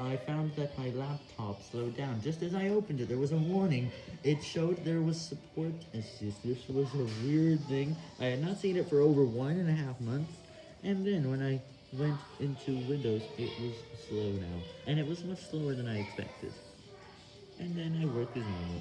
I found that my laptop slowed down. Just as I opened it, there was a warning. It showed there was support issues. This was a weird thing. I had not seen it for over one and a half months. And then when I went into Windows, it was slow now. And it was much slower than I expected. And then I worked as normal.